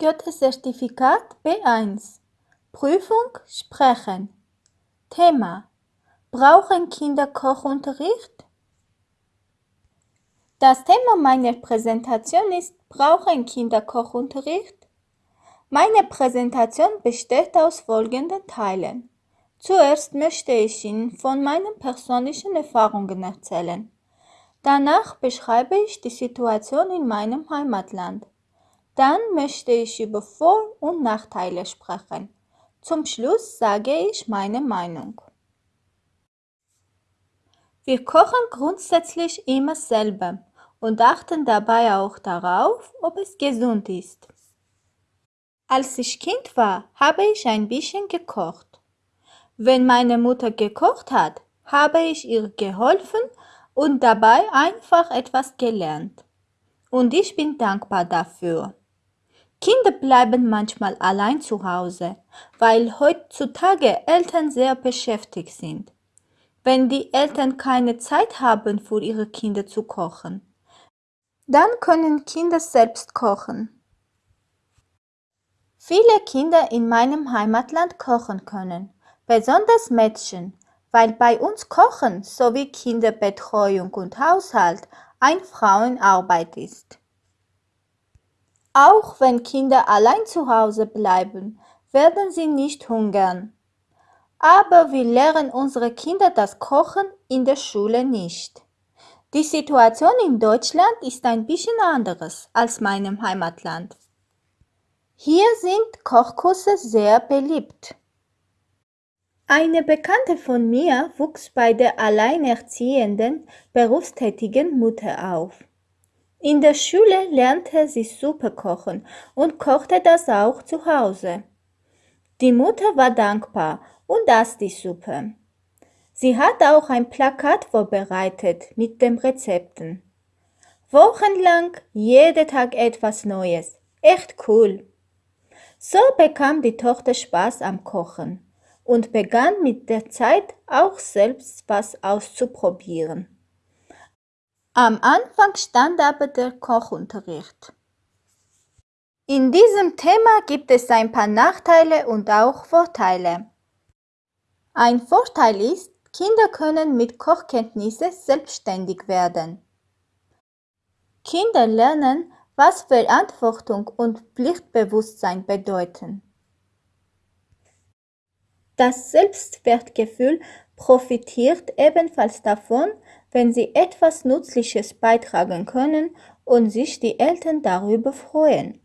Goethe-Zertifikat B1 Prüfung Sprechen Thema Brauchen Kinder Kochunterricht? Das Thema meiner Präsentation ist Brauchen Kinder Kochunterricht? Meine Präsentation besteht aus folgenden Teilen. Zuerst möchte ich Ihnen von meinen persönlichen Erfahrungen erzählen. Danach beschreibe ich die Situation in meinem Heimatland. Dann möchte ich über Vor- und Nachteile sprechen. Zum Schluss sage ich meine Meinung. Wir kochen grundsätzlich immer selber und achten dabei auch darauf, ob es gesund ist. Als ich Kind war, habe ich ein bisschen gekocht. Wenn meine Mutter gekocht hat, habe ich ihr geholfen und dabei einfach etwas gelernt. Und ich bin dankbar dafür. Kinder bleiben manchmal allein zu Hause, weil heutzutage Eltern sehr beschäftigt sind. Wenn die Eltern keine Zeit haben, für ihre Kinder zu kochen, dann können Kinder selbst kochen. Viele Kinder in meinem Heimatland kochen können, besonders Mädchen, weil bei uns Kochen sowie Kinderbetreuung und Haushalt ein Frauenarbeit ist. Auch wenn Kinder allein zu Hause bleiben, werden sie nicht hungern. Aber wir lehren unsere Kinder das Kochen in der Schule nicht. Die Situation in Deutschland ist ein bisschen anderes als meinem Heimatland. Hier sind Kochkurse sehr beliebt. Eine Bekannte von mir wuchs bei der alleinerziehenden, berufstätigen Mutter auf. In der Schule lernte sie Suppe kochen und kochte das auch zu Hause. Die Mutter war dankbar und aß die Suppe. Sie hat auch ein Plakat vorbereitet mit den Rezepten. Wochenlang jeden Tag etwas Neues. Echt cool. So bekam die Tochter Spaß am Kochen und begann mit der Zeit auch selbst was auszuprobieren. Am Anfang stand aber der Kochunterricht. In diesem Thema gibt es ein paar Nachteile und auch Vorteile. Ein Vorteil ist, Kinder können mit Kochkenntnisse selbstständig werden. Kinder lernen, was Verantwortung und Pflichtbewusstsein bedeuten. Das Selbstwertgefühl profitiert ebenfalls davon, wenn sie etwas Nützliches beitragen können und sich die Eltern darüber freuen.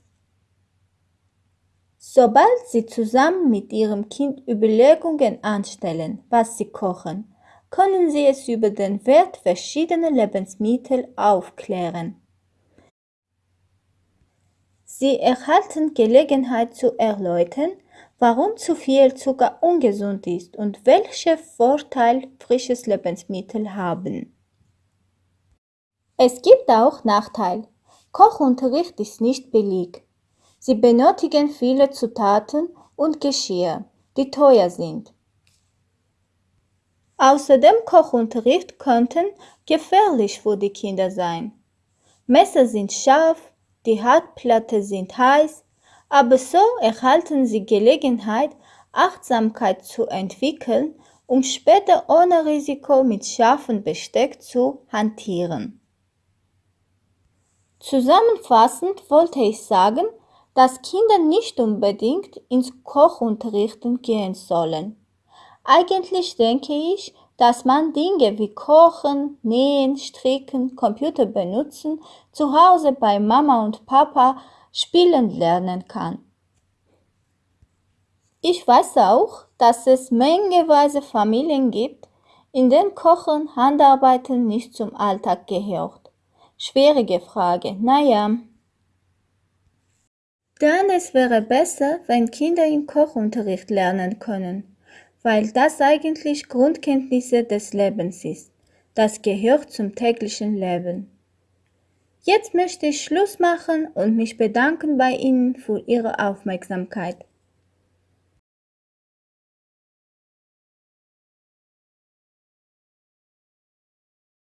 Sobald Sie zusammen mit Ihrem Kind Überlegungen anstellen, was Sie kochen, können Sie es über den Wert verschiedener Lebensmittel aufklären. Sie erhalten Gelegenheit zu erläutern, warum zu viel Zucker ungesund ist und welche Vorteile frisches Lebensmittel haben. Es gibt auch Nachteile. Kochunterricht ist nicht billig. Sie benötigen viele Zutaten und Geschirr, die teuer sind. Außerdem Kochunterricht könnten gefährlich für die Kinder sein. Messer sind scharf, die Herdplatte sind heiß aber so erhalten sie Gelegenheit, Achtsamkeit zu entwickeln, um später ohne Risiko mit scharfem Besteck zu hantieren. Zusammenfassend wollte ich sagen, dass Kinder nicht unbedingt ins Kochunterrichten gehen sollen. Eigentlich denke ich, dass man Dinge wie Kochen, Nähen, Stricken, Computer benutzen, zu Hause bei Mama und Papa spielen lernen kann. Ich weiß auch, dass es mengeweise Familien gibt, in denen Kochen, Handarbeiten nicht zum Alltag gehört. Schwierige Frage, naja. Dann es wäre besser, wenn Kinder im Kochunterricht lernen können, weil das eigentlich Grundkenntnisse des Lebens ist. Das gehört zum täglichen Leben. Jetzt möchte ich Schluss machen und mich bedanken bei Ihnen für Ihre Aufmerksamkeit.